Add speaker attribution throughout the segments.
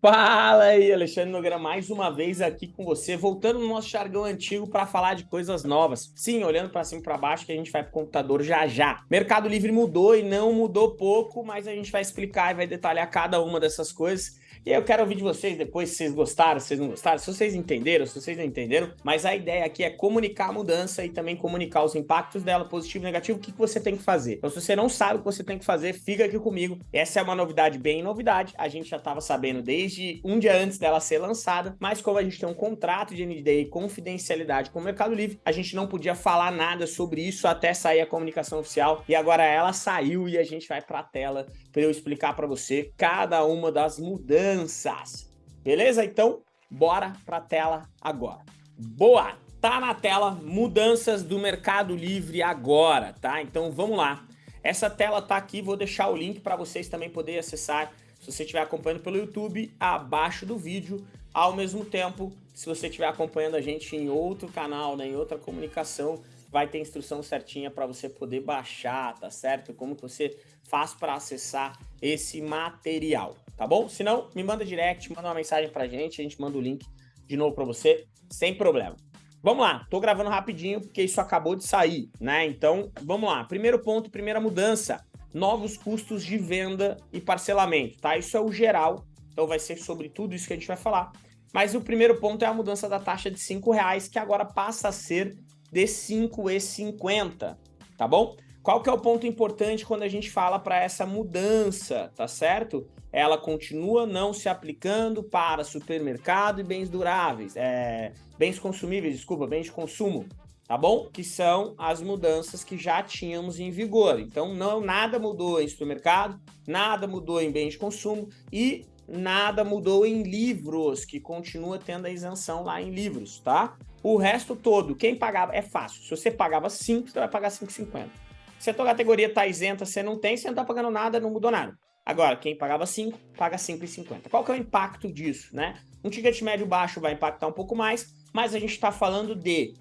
Speaker 1: Fala aí, Alexandre Nogueira, mais uma vez aqui com você, voltando no nosso jargão antigo para falar de coisas novas. Sim, olhando para cima e para baixo que a gente vai para o computador já já. Mercado Livre mudou e não mudou pouco, mas a gente vai explicar e vai detalhar cada uma dessas coisas. E eu quero ouvir de vocês depois se vocês gostaram, se vocês não gostaram, se vocês entenderam, se vocês não entenderam. Mas a ideia aqui é comunicar a mudança e também comunicar os impactos dela, positivo e negativo, o que, que você tem que fazer. Então, se você não sabe o que você tem que fazer, fica aqui comigo. Essa é uma novidade bem novidade. A gente já estava sabendo desde um dia antes dela ser lançada, mas como a gente tem um contrato de NDA e confidencialidade com o Mercado Livre, a gente não podia falar nada sobre isso até sair a comunicação oficial. E agora ela saiu e a gente vai para a tela para eu explicar para você cada uma das mudanças mudanças. Beleza? Então, bora para a tela agora. Boa! Tá na tela mudanças do Mercado Livre agora, tá? Então vamos lá. Essa tela tá aqui, vou deixar o link para vocês também poderem acessar se você estiver acompanhando pelo YouTube, abaixo do vídeo. Ao mesmo tempo, se você estiver acompanhando a gente em outro canal, né, em outra comunicação, vai ter instrução certinha para você poder baixar, tá certo? Como que você faz para acessar esse material, tá bom? Se não, me manda direct, manda uma mensagem pra gente, a gente manda o link de novo para você, sem problema. Vamos lá, tô gravando rapidinho porque isso acabou de sair, né? Então, vamos lá. Primeiro ponto, primeira mudança, novos custos de venda e parcelamento, tá? Isso é o geral, então vai ser sobre tudo isso que a gente vai falar. Mas o primeiro ponto é a mudança da taxa de R$ reais, que agora passa a ser de 5,50, tá bom? Qual que é o ponto importante quando a gente fala para essa mudança, tá certo? Ela continua não se aplicando para supermercado e bens duráveis, é, bens consumíveis, desculpa, bens de consumo, tá bom? Que são as mudanças que já tínhamos em vigor. Então, não nada mudou em supermercado, nada mudou em bens de consumo e nada mudou em livros, que continua tendo a isenção lá em livros, tá? O resto todo, quem pagava, é fácil. Se você pagava 5, você vai pagar 5,50. Se a tua categoria tá isenta, você não tem, você não tá pagando nada, não mudou nada. Agora, quem pagava 5, paga 5,50. Qual que é o impacto disso, né? Um ticket médio baixo vai impactar um pouco mais, mas a gente está falando de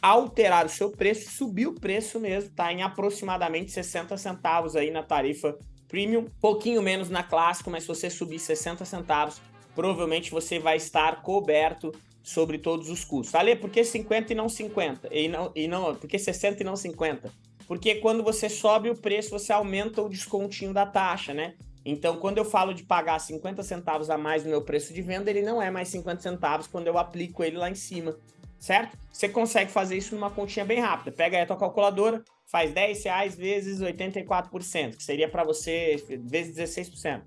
Speaker 1: alterar o seu preço, subir o preço mesmo, tá? Em aproximadamente 60 centavos aí na tarifa Premium, pouquinho menos na Clássico, mas se você subir 60 centavos, provavelmente você vai estar coberto sobre todos os custos. Ale, por que 50 e não 50? E não, e não, por que 60 e não 50? Porque quando você sobe o preço, você aumenta o descontinho da taxa, né? Então, quando eu falo de pagar 50 centavos a mais no meu preço de venda, ele não é mais 50 centavos quando eu aplico ele lá em cima, certo? Você consegue fazer isso numa continha bem rápida. Pega aí a tua calculadora, faz 10 reais vezes 84%, que seria para você vezes 16%.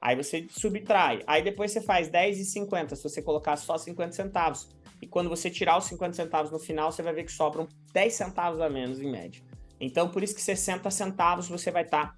Speaker 1: Aí você subtrai. Aí depois você faz 10,50 se você colocar só 50 centavos. E quando você tirar os 50 centavos no final, você vai ver que sobram 10 centavos a menos em média. Então, por isso que 60 centavos você vai estar tá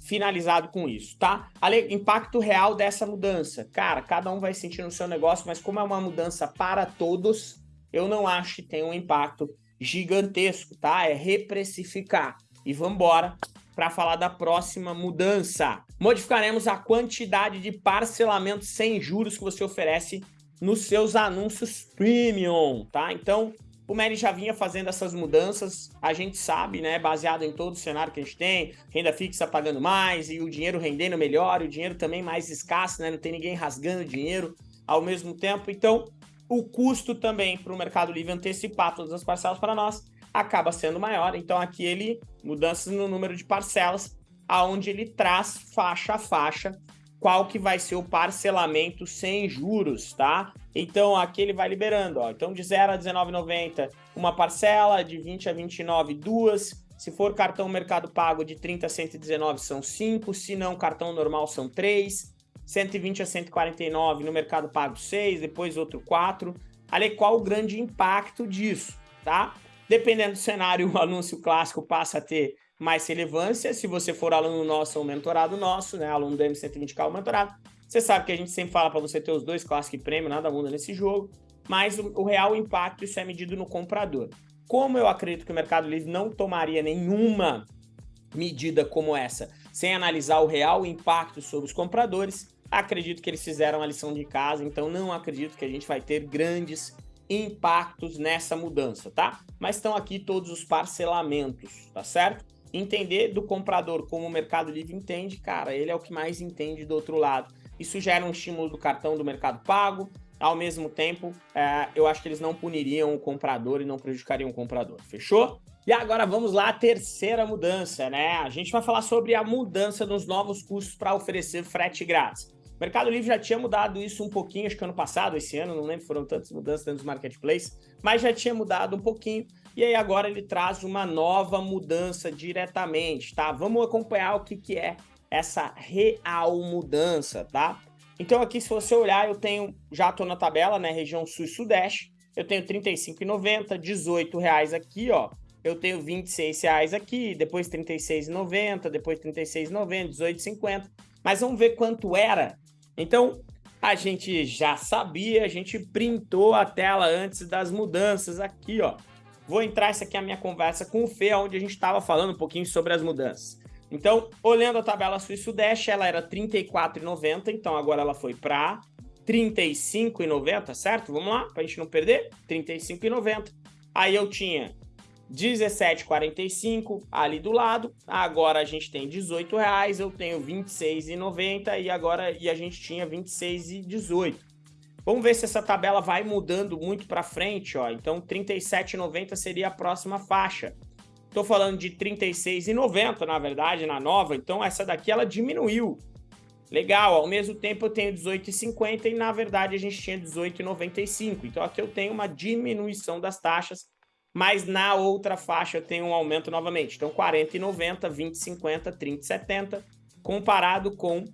Speaker 1: finalizado com isso, tá? Ale, impacto real dessa mudança. Cara, cada um vai sentir no seu negócio, mas como é uma mudança para todos, eu não acho que tem um impacto gigantesco, tá? É reprecificar. E vamos embora para falar da próxima mudança. Modificaremos a quantidade de parcelamento sem juros que você oferece nos seus anúncios premium, tá? Então, o Meli já vinha fazendo essas mudanças, a gente sabe, né, baseado em todo o cenário que a gente tem, renda fixa pagando mais e o dinheiro rendendo melhor, e o dinheiro também mais escasso, né, não tem ninguém rasgando dinheiro ao mesmo tempo. Então, o custo também para o Mercado Livre antecipar todas as parcelas para nós acaba sendo maior. Então aqui ele, mudanças no número de parcelas, aonde ele traz faixa a faixa qual que vai ser o parcelamento sem juros, tá? Então aqui ele vai liberando, ó. Então de 0 a 19,90 uma parcela, de 20 a 29 duas, se for cartão Mercado Pago de 30 a 119 são 5, se não cartão normal são 3, 120 a 149 no Mercado Pago 6, depois outro 4. Ali qual o grande impacto disso, tá? Dependendo do cenário, o anúncio clássico passa a ter mais relevância. Se você for aluno nosso ou mentorado nosso, né, aluno do M120K ou mentorado, você sabe que a gente sempre fala para você ter os dois clássico e prêmio, nada muda nesse jogo, mas o, o real impacto isso é medido no comprador. Como eu acredito que o Mercado Livre não tomaria nenhuma medida como essa sem analisar o real impacto sobre os compradores, acredito que eles fizeram a lição de casa, então não acredito que a gente vai ter grandes impactos nessa mudança, tá? Mas estão aqui todos os parcelamentos, tá certo? Entender do comprador como o Mercado Livre entende, cara, ele é o que mais entende do outro lado. isso gera um estímulo do cartão do Mercado Pago, ao mesmo tempo, é, eu acho que eles não puniriam o comprador e não prejudicariam o comprador, fechou? E agora vamos lá, a terceira mudança, né? A gente vai falar sobre a mudança dos novos custos para oferecer frete grátis. O Mercado Livre já tinha mudado isso um pouquinho, acho que ano passado, esse ano, não lembro, foram tantas mudanças dentro dos marketplaces, mas já tinha mudado um pouquinho. E aí agora ele traz uma nova mudança diretamente, tá? Vamos acompanhar o que, que é essa real mudança, tá? Então aqui, se você olhar, eu tenho, já estou na tabela, né, região sul e sudeste, eu tenho R$ 35,90, R$ reais aqui, ó, eu tenho R$ reais aqui, depois R$ 36,90, depois R$ 36,90, R$ 18,50, mas vamos ver quanto era. Então, a gente já sabia, a gente printou a tela antes das mudanças aqui, ó. Vou entrar, essa aqui é a minha conversa com o Fê, onde a gente estava falando um pouquinho sobre as mudanças. Então, olhando a tabela Sul Sudeste, ela era R$ 34,90, então agora ela foi para R$ 35,90, certo? Vamos lá, para a gente não perder? R$ 35,90. Aí eu tinha 17,45 ali do lado. Agora a gente tem 18 reais, eu tenho 26,90 e agora e a gente tinha 26,18. Vamos ver se essa tabela vai mudando muito para frente, ó. Então 37,90 seria a próxima faixa. Estou falando de 36,90 na verdade, na nova, então essa daqui ela diminuiu. Legal, ao mesmo tempo eu tenho 18,50 e na verdade a gente tinha 18,95. Então aqui eu tenho uma diminuição das taxas, mas na outra faixa eu tenho um aumento novamente. Então 40,90, 20,50, 30,70, comparado com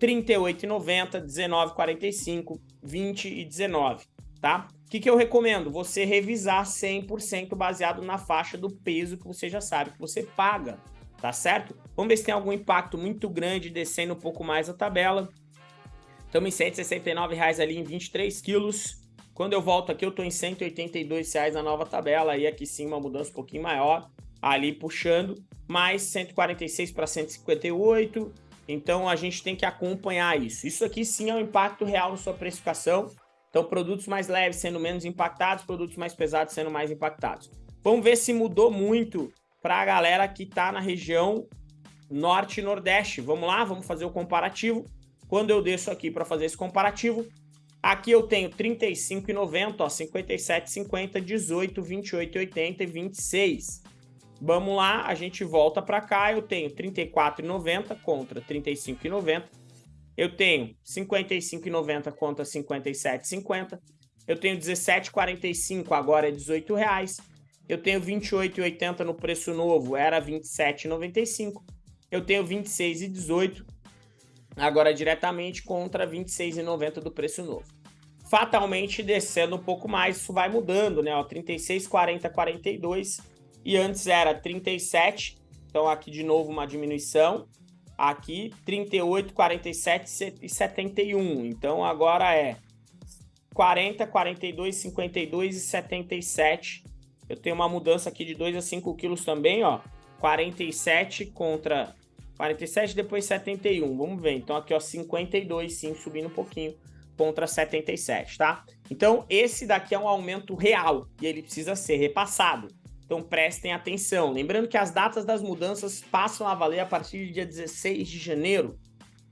Speaker 1: 38,90, 19,45, 20 e 19, tá? O que, que eu recomendo? Você revisar 100% baseado na faixa do peso que você já sabe que você paga, tá certo? Vamos ver se tem algum impacto muito grande descendo um pouco mais a tabela. Estamos em 169 reais ali em 23 quilos. Quando eu volto aqui, eu estou em 182 reais na nova tabela. Aí aqui sim uma mudança um pouquinho maior, ali puxando. Mais 146 para 158. Então a gente tem que acompanhar isso. Isso aqui sim é um impacto real na sua precificação. Então, produtos mais leves sendo menos impactados, produtos mais pesados sendo mais impactados. Vamos ver se mudou muito para a galera que está na região norte e nordeste. Vamos lá, vamos fazer o comparativo. Quando eu desço aqui para fazer esse comparativo, aqui eu tenho 35,90, 57,50, 18, 28,80 e 26. Vamos lá, a gente volta para cá, eu tenho 34,90 contra 35,90 eu tenho 55,90 contra 57,50. Eu tenho 17,45, agora é 18 reais. Eu tenho 28,80 no preço novo, era 27,95. Eu tenho 26,18, agora diretamente contra 26,90 do preço novo. Fatalmente descendo um pouco mais, isso vai mudando, né? Ó, 36, 40, 42 e antes era 37, então aqui de novo uma diminuição aqui 38, 47 e 71. Então agora é 40, 42, 52 e 77. Eu tenho uma mudança aqui de 2 a 5 quilos também, ó. 47 contra 47, depois 71. Vamos ver. Então aqui, ó, 52, sim, subindo um pouquinho contra 77, tá? Então esse daqui é um aumento real e ele precisa ser repassado. Então prestem atenção. Lembrando que as datas das mudanças passam a valer a partir do dia 16 de janeiro.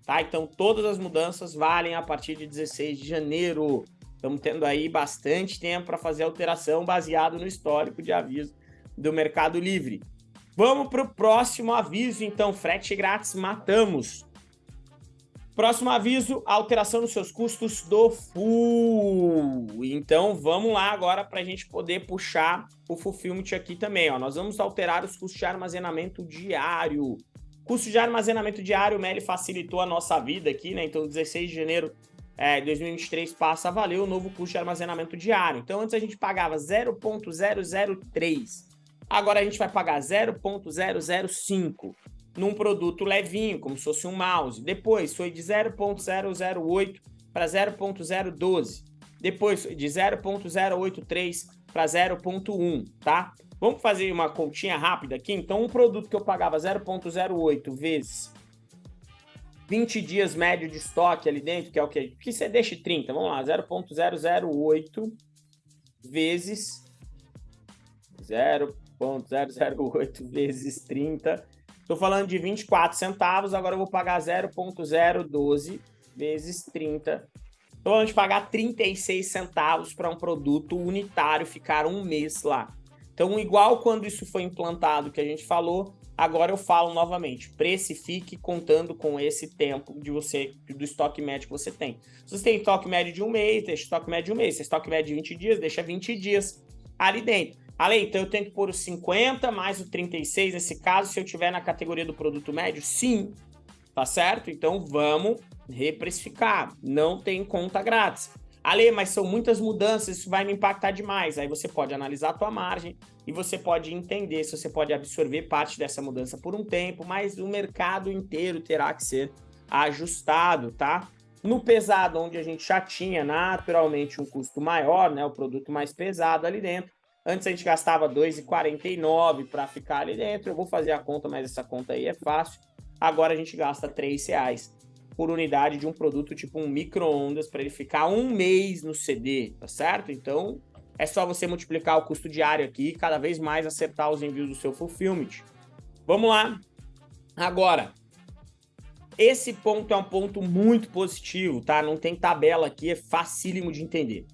Speaker 1: Tá? Então todas as mudanças valem a partir de 16 de janeiro. Estamos tendo aí bastante tempo para fazer alteração baseado no histórico de aviso do Mercado Livre. Vamos para o próximo aviso, então, frete grátis, matamos. Próximo aviso, alteração nos seus custos do full. Então, vamos lá agora para a gente poder puxar o Fulfillment aqui também. Ó. Nós vamos alterar os custos de armazenamento diário. Custo de armazenamento diário, o Meli facilitou a nossa vida aqui, né? Então, 16 de janeiro é, 2023 passa a valer o novo custo de armazenamento diário. Então, antes a gente pagava 0.003. Agora a gente vai pagar 0.005 num produto levinho, como se fosse um mouse. Depois foi de 0.008 para 0.012. Depois foi de 0.083 para 0.1, tá? Vamos fazer uma continha rápida aqui? Então, um produto que eu pagava 0.08 vezes 20 dias médio de estoque ali dentro, que é o que? Que você deixe 30, vamos lá, 0.008 vezes 0.008 vezes 30 Estou falando de 24 centavos, agora eu vou pagar 0.012 vezes 30. Então, vamos pagar 36 centavos para um produto unitário ficar um mês lá. Então, igual quando isso foi implantado, que a gente falou, agora eu falo novamente, precifique contando com esse tempo de você, do estoque médio que você tem. Se você tem estoque médio de um mês, deixa estoque médio de um mês. Se estoque médio de 20 dias, deixa 20 dias ali dentro. Ale, então eu tenho que pôr os 50 mais o 36 nesse caso, se eu tiver na categoria do produto médio? Sim, tá certo? Então vamos reprecificar, não tem conta grátis. Ale, mas são muitas mudanças, isso vai me impactar demais. Aí você pode analisar a tua margem e você pode entender se você pode absorver parte dessa mudança por um tempo, mas o mercado inteiro terá que ser ajustado, tá? No pesado, onde a gente já tinha naturalmente um custo maior, né, o produto mais pesado ali dentro, Antes a gente gastava 2,49 para ficar ali dentro. Eu vou fazer a conta, mas essa conta aí é fácil. Agora a gente gasta 3 reais por unidade de um produto tipo um micro-ondas para ele ficar um mês no CD, tá certo? Então é só você multiplicar o custo diário aqui e cada vez mais acertar os envios do seu fulfillment. Vamos lá. Agora, esse ponto é um ponto muito positivo, tá? Não tem tabela aqui, é facílimo de entender.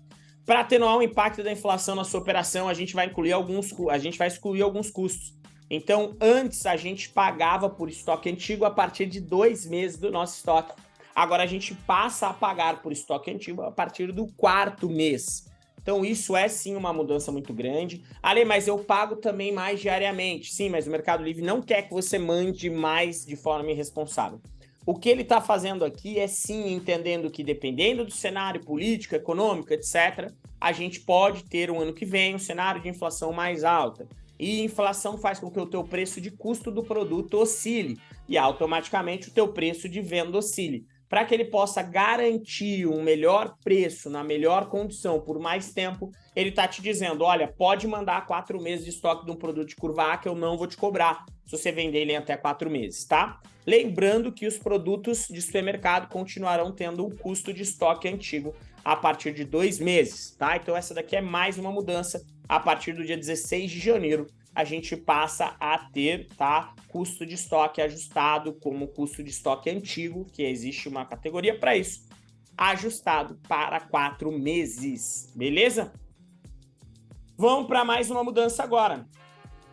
Speaker 1: Para atenuar o impacto da inflação na sua operação, a gente vai incluir alguns, a gente vai excluir alguns custos. Então, antes a gente pagava por estoque antigo a partir de dois meses do nosso estoque. Agora a gente passa a pagar por estoque antigo a partir do quarto mês. Então isso é sim uma mudança muito grande. Ale, mas eu pago também mais diariamente. Sim, mas o Mercado Livre não quer que você mande mais de forma irresponsável. O que ele está fazendo aqui é sim entendendo que dependendo do cenário político, econômico, etc., a gente pode ter um ano que vem um cenário de inflação mais alta. E inflação faz com que o teu preço de custo do produto oscile e automaticamente o teu preço de venda oscile. Para que ele possa garantir um melhor preço na melhor condição por mais tempo, ele está te dizendo, olha, pode mandar quatro meses de estoque de um produto de curva A que eu não vou te cobrar se você vender ele em até quatro meses, tá? Lembrando que os produtos de supermercado continuarão tendo um custo de estoque antigo a partir de dois meses, tá? Então essa daqui é mais uma mudança. A partir do dia 16 de janeiro, a gente passa a ter, tá? Custo de estoque ajustado como custo de estoque antigo, que existe uma categoria para isso, ajustado para quatro meses, beleza? Vamos para mais uma mudança agora.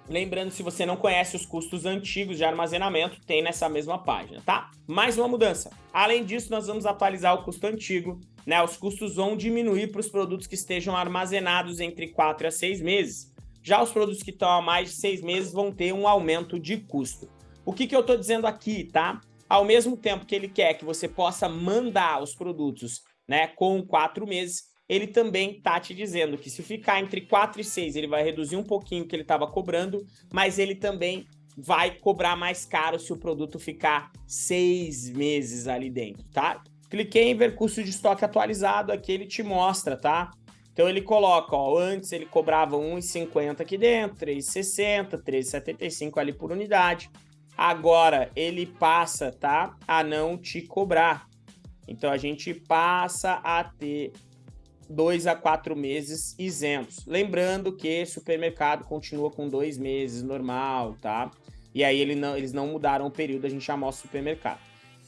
Speaker 1: Lembrando, se você não conhece os custos antigos de armazenamento, tem nessa mesma página, tá? Mais uma mudança. Além disso, nós vamos atualizar o custo antigo, né? Os custos vão diminuir para os produtos que estejam armazenados entre 4 a 6 meses. Já os produtos que estão há mais de 6 meses vão ter um aumento de custo. O que, que eu estou dizendo aqui, tá? Ao mesmo tempo que ele quer que você possa mandar os produtos né, com 4 meses, ele também tá te dizendo que se ficar entre 4 e 6, ele vai reduzir um pouquinho o que ele estava cobrando, mas ele também vai cobrar mais caro se o produto ficar 6 meses ali dentro, tá? Cliquei em ver custo de estoque atualizado, aqui ele te mostra, tá? Então ele coloca, ó, antes ele cobrava 1,50 aqui dentro, 3,60, 3,75 ali por unidade. Agora ele passa, tá? A não te cobrar. Então a gente passa a ter dois a quatro meses isentos. Lembrando que supermercado continua com dois meses normal, tá? E aí ele não, eles não mudaram o período, a gente já o supermercado.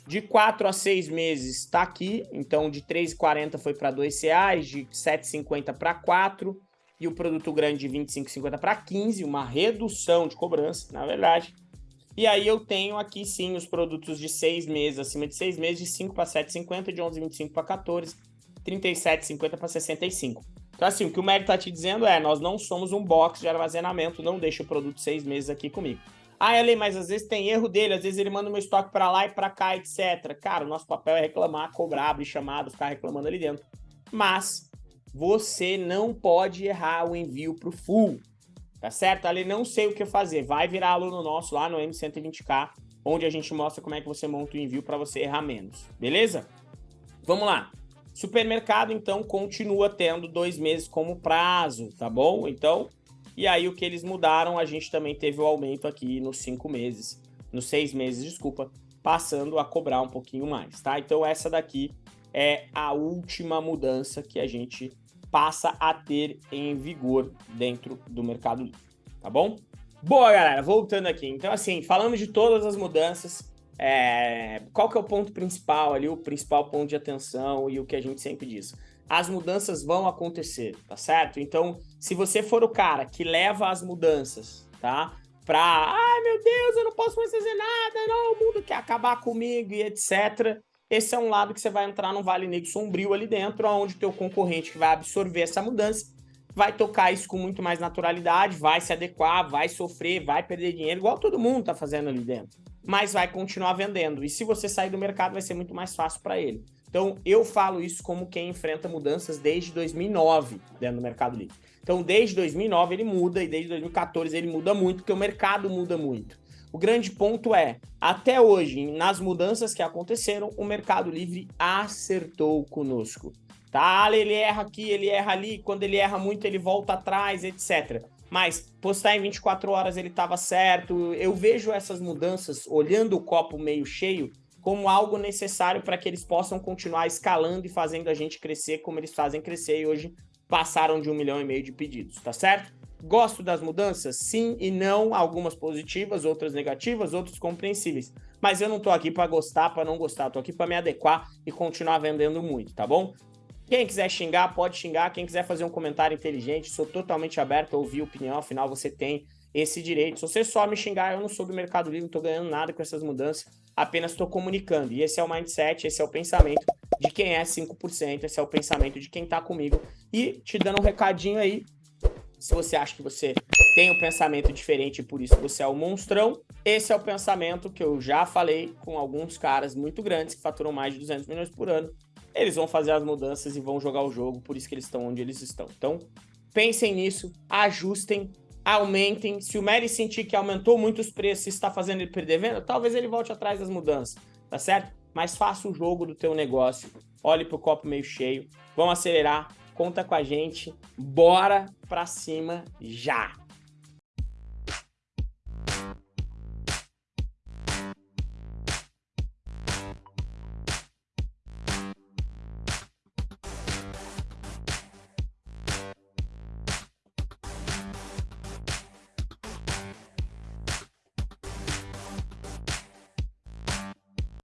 Speaker 1: De 4 a 6 meses está aqui, então de 3,40 foi para R$ reais, de 7,50 para 4, e o produto grande de 25,50 para 15, uma redução de cobrança, na verdade. E aí eu tenho aqui sim os produtos de 6 meses, acima de 6 meses, de 5 para 7,50, de 11,25 para 14, 37,50 para 65. Então, assim, o que o Mary está te dizendo é: nós não somos um box de armazenamento, não deixa o produto seis meses aqui comigo. Ah, Ellen, mas às vezes tem erro dele, às vezes ele manda o meu estoque para lá e para cá, etc. Cara, o nosso papel é reclamar, cobrar, abrir chamado, ficar reclamando ali dentro. Mas você não pode errar o envio para o full, tá certo? Ali não sei o que fazer, vai virar aluno nosso lá no M120K, onde a gente mostra como é que você monta o envio para você errar menos, beleza? Vamos lá. Supermercado, então, continua tendo dois meses como prazo, tá bom? Então, e aí o que eles mudaram, a gente também teve o aumento aqui nos cinco meses, nos seis meses, desculpa, passando a cobrar um pouquinho mais, tá? Então, essa daqui é a última mudança que a gente passa a ter em vigor dentro do Mercado Livre, tá bom? Boa, galera, voltando aqui. Então, assim, falamos de todas as mudanças, é, qual que é o ponto principal ali, o principal ponto de atenção e o que a gente sempre diz? As mudanças vão acontecer, tá certo? Então, se você for o cara que leva as mudanças, tá? Pra, ai meu Deus, eu não posso mais fazer nada, não, o mundo quer acabar comigo e etc. Esse é um lado que você vai entrar num vale negro sombrio ali dentro, onde o teu concorrente que vai absorver essa mudança vai tocar isso com muito mais naturalidade, vai se adequar, vai sofrer, vai perder dinheiro, igual todo mundo tá fazendo ali dentro. Mas vai continuar vendendo. E se você sair do mercado, vai ser muito mais fácil para ele. Então, eu falo isso como quem enfrenta mudanças desde 2009 dentro do Mercado Livre. Então, desde 2009 ele muda e desde 2014 ele muda muito, porque o mercado muda muito. O grande ponto é, até hoje, nas mudanças que aconteceram, o Mercado Livre acertou conosco. Tá, ele erra aqui, ele erra ali, quando ele erra muito ele volta atrás, etc. Mas postar em 24 horas ele estava certo. Eu vejo essas mudanças, olhando o copo meio cheio, como algo necessário para que eles possam continuar escalando e fazendo a gente crescer como eles fazem crescer e hoje passaram de um milhão e meio de pedidos, tá certo? Gosto das mudanças? Sim e não, algumas positivas, outras negativas, outras compreensíveis. Mas eu não tô aqui para gostar, para não gostar, tô aqui para me adequar e continuar vendendo muito, tá bom? Quem quiser xingar, pode xingar. Quem quiser fazer um comentário inteligente, sou totalmente aberto a ouvir opinião, afinal você tem esse direito. Se você só me xingar, eu não sou do Mercado Livre, não tô ganhando nada com essas mudanças, apenas estou comunicando. E esse é o mindset, esse é o pensamento de quem é 5%, esse é o pensamento de quem tá comigo. E te dando um recadinho aí, se você acha que você tem um pensamento diferente e por isso você é o um monstrão, esse é o pensamento que eu já falei com alguns caras muito grandes que faturam mais de 200 milhões por ano eles vão fazer as mudanças e vão jogar o jogo, por isso que eles estão onde eles estão. Então, pensem nisso, ajustem, aumentem. Se o Mary sentir que aumentou muito os preços e está fazendo ele perder venda, talvez ele volte atrás das mudanças, tá certo? Mas faça o jogo do teu negócio, olhe para o copo meio cheio, vamos acelerar, conta com a gente, bora para cima já!